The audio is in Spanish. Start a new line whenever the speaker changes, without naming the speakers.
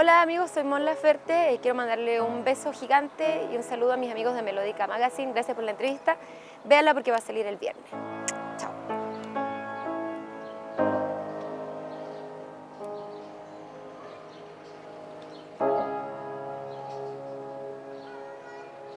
Hola amigos, soy Mon Laferte y quiero mandarle un beso gigante y un saludo a mis amigos de Melódica Magazine. Gracias por la entrevista. Véanla porque va a salir el viernes. Chao.